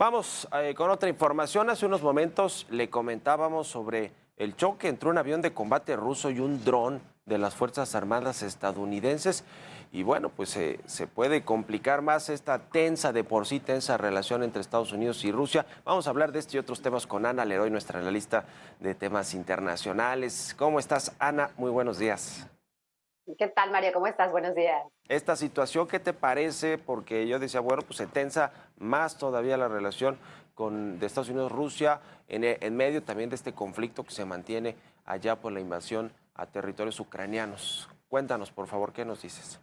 Vamos eh, con otra información. Hace unos momentos le comentábamos sobre el choque entre un avión de combate ruso y un dron de las Fuerzas Armadas estadounidenses. Y bueno, pues eh, se puede complicar más esta tensa, de por sí tensa relación entre Estados Unidos y Rusia. Vamos a hablar de este y otros temas con Ana Leroy, nuestra analista de temas internacionales. ¿Cómo estás, Ana? Muy buenos días. ¿Qué tal, Mario? ¿Cómo estás? Buenos días. Esta situación, ¿qué te parece? Porque yo decía, bueno, pues se tensa más todavía la relación con, de Estados Unidos-Rusia en, en medio también de este conflicto que se mantiene allá por la invasión a territorios ucranianos. Cuéntanos, por favor, ¿qué nos dices?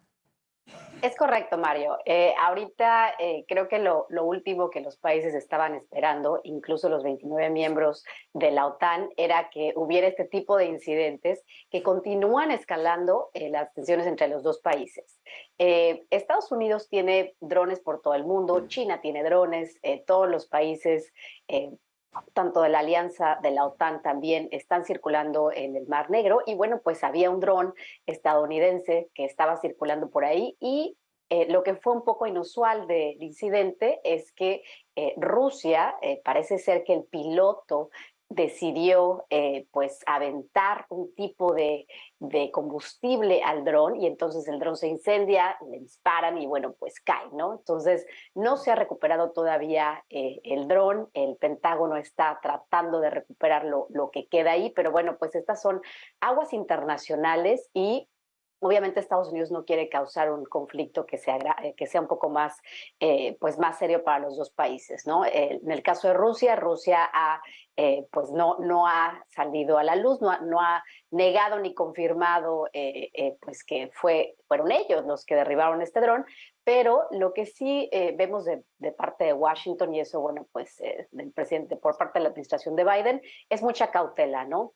Es correcto, Mario. Eh, ahorita eh, creo que lo, último que los países estaban esperando, incluso los 29 miembros de la OTAN, era que hubiera este tipo de incidentes que continúan escalando eh, las tensiones entre los dos países. Estados Unidos tiene drones por todo el mundo, China tiene drones, todos los países tanto de la alianza de la OTAN también están circulando en el Mar Negro. Y bueno, pues había un dron estadounidense que estaba circulando por ahí. Y eh, lo que fue un poco inusual del incidente es que eh, Rusia, eh, parece ser que el piloto decidió eh, pues aventar un tipo de, combustible al dron y entonces el dron se incendia, le disparan y bueno pues cae, ¿no? Entonces no se ha recuperado todavía eh, el dron, el Pentágono está tratando de recuperar lo, lo que queda ahí, pero bueno pues estas son aguas internacionales y Obviamente Estados Unidos no quiere causar un conflicto que sea, eh, que sea un poco más, eh, pues más serio para los dos países. ¿no? en el caso de Rusia, Rusia ha, eh, pues no, no ha salido a la luz, no ha, no ha negado ni confirmado pues que fue, fueron ellos los que derribaron este dron, pero lo que sí vemos de, parte de Washington, y eso, bueno, pues del presidente, por parte de la administración de Biden, es mucha cautela, ¿no?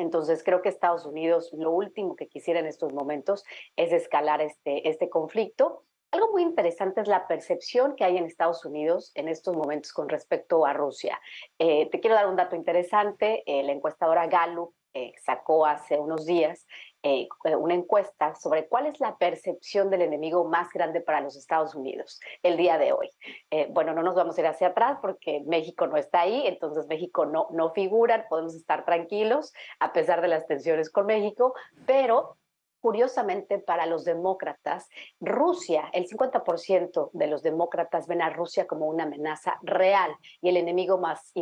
Entonces creo que Estados Unidos lo último que quisiera en estos momentos es escalar este, este conflicto. Algo muy interesante es la percepción que hay en Estados Unidos en estos momentos con respecto a Rusia. Eh, te quiero dar un dato interesante. Eh, la encuestadora Gallup eh, sacó hace unos días eh, eh, una encuesta sobre cuál es la percepción del enemigo más grande para los Estados Unidos el día de hoy. bueno, no nos vamos a ir hacia atrás porque México no está ahí, entonces México no, no figura, podemos estar tranquilos a pesar de las tensiones con México, pero Curiosamente, para los demócratas, Rusia, el 50% de los demócratas ven a Rusia como una amenaza real y el enemigo más,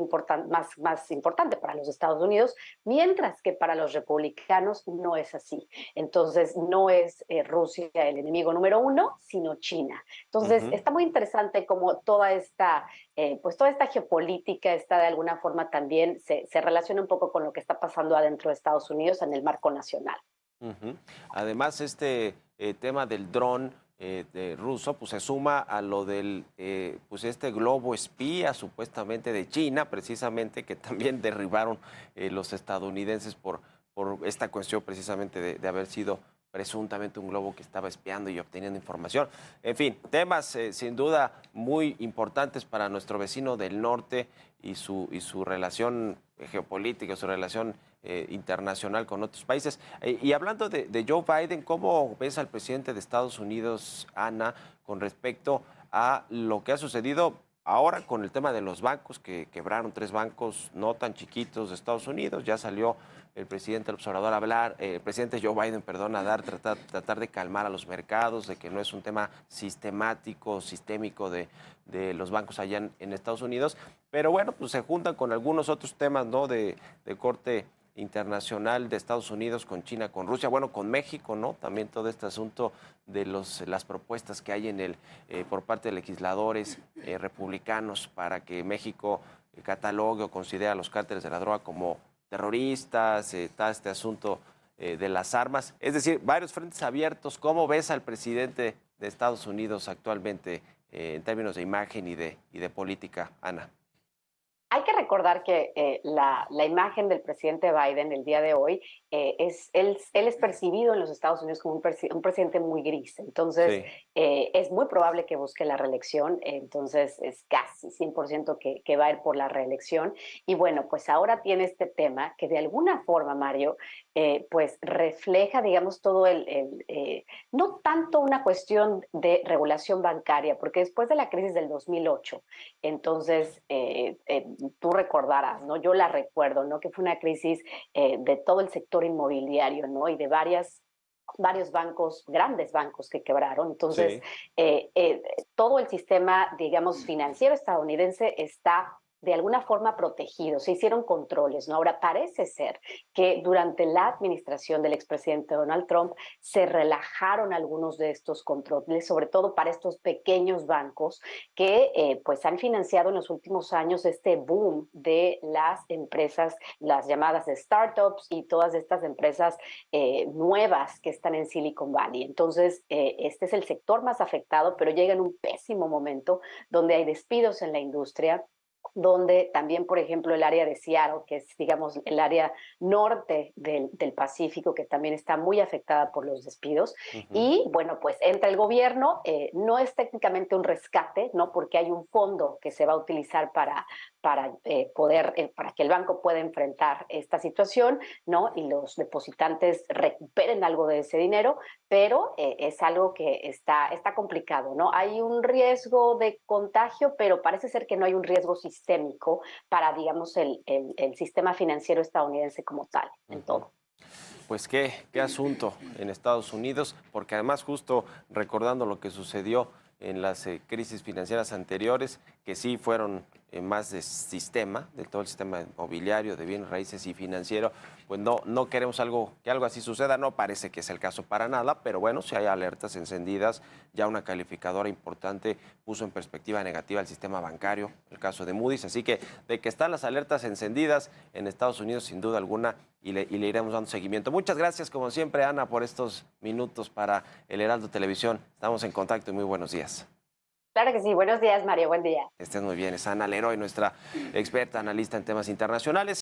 más, más importante para los Estados Unidos, mientras que para los republicanos no es así. Entonces, no es eh, Rusia el enemigo número uno, sino China. Entonces, está muy interesante cómo toda esta, eh, pues toda esta geopolítica está de alguna forma también, se, se relaciona un poco con lo que está pasando adentro de Estados Unidos en el marco nacional. Además, este eh, tema del dron eh, de ruso, pues se suma a lo del, eh, pues este globo espía supuestamente de China, precisamente, que también derribaron los estadounidenses por, por esta cuestión precisamente de, haber sido presuntamente un globo que estaba espiando y obteniendo información. En fin, temas sin duda muy importantes para nuestro vecino del norte y su, y su relación geopolítica, su relación eh, internacional con otros países. Eh, y hablando de, Joe Biden, ¿cómo ves al presidente de Estados Unidos, Ana, con respecto a lo que ha sucedido ahora con el tema de los bancos, que quebraron tres bancos no tan chiquitos de Estados Unidos? Ya salió el presidente el observador a hablar, eh, el presidente Joe Biden, perdón, a dar, tratar, tratar de calmar a los mercados, de que no es un tema sistemático, sistémico de, de los bancos allá en, Estados Unidos. Pero bueno, pues se juntan con algunos otros temas, ¿no? De, de corte internacional de Estados Unidos con China, con Rusia, bueno, con México, ¿no? También todo este asunto de los, las propuestas que hay en el, eh, por parte de legisladores eh, republicanos para que México eh, catalogue o considere a los cárteles de la droga como terroristas, está este asunto de las armas, es decir, varios frentes abiertos. ¿Cómo ves al presidente de Estados Unidos actualmente en términos de imagen y de, y de política, Ana? Hay que recordar que eh, la, imagen del presidente Biden el día de hoy eh, es, él, él, es percibido en los Estados Unidos como un, presidente muy gris. Entonces, eh, es muy probable que busque la reelección. Entonces, es casi 100% que, que va a ir por la reelección. Y bueno, pues ahora tiene este tema que de alguna forma, Mario, eh, pues refleja, digamos, todo el, eh, no tanto una cuestión de regulación bancaria, porque después de la crisis del 2008, entonces tú recordarás, ¿no? Yo la recuerdo, ¿no? Que fue una crisis de todo el sector inmobiliario, ¿no? Y de varias varios bancos, grandes bancos que quebraron. Entonces, todo el sistema, digamos, financiero estadounidense está de alguna forma protegidos, se hicieron controles, ¿no? Ahora parece ser que durante la administración del expresidente Donald Trump se relajaron algunos de estos controles, sobre todo para estos pequeños bancos que eh, pues han financiado en los últimos años este boom de las empresas, las llamadas startups y todas estas empresas eh, nuevas que están en Silicon Valley. Entonces, eh, este es el sector más afectado, pero llega en un pésimo momento donde hay despidos en la industria, donde también, por ejemplo, el área de Seattle, que es, digamos, el área norte del, Pacífico, que también está muy afectada por los despidos. Y, bueno, pues entra el gobierno, eh, no es técnicamente un rescate, ¿no? Porque hay un fondo que se va a utilizar para, para eh, poder, eh, para que el banco pueda enfrentar esta situación, ¿no? Y los depositantes recuperen algo de ese dinero, pero es algo que está, está complicado, ¿no? Hay un riesgo de contagio, pero parece ser que no hay un riesgo sistémico para, digamos, el, el, sistema financiero estadounidense como tal, en todo. Pues qué, qué asunto en Estados Unidos, porque además justo recordando lo que sucedió en las eh, crisis financieras anteriores, que sí fueron eh, más de sistema, de todo el sistema inmobiliario, de bienes raíces y financiero, pues no, no queremos algo, que algo así suceda, no parece que es el caso para nada, pero bueno, si hay alertas encendidas, ya una calificadora importante puso en perspectiva negativa el sistema bancario, el caso de Moody's, así que de que están las alertas encendidas en Estados Unidos, sin duda alguna, y le, y le iremos dando seguimiento. Muchas gracias, como siempre, Ana, por estos minutos para el Heraldo Televisión. Estamos en contacto y muy buenos días. Claro que sí. Buenos días, Mario. Buen día. Estés muy bien. Es Ana Leroy, nuestra experta analista en temas internacionales.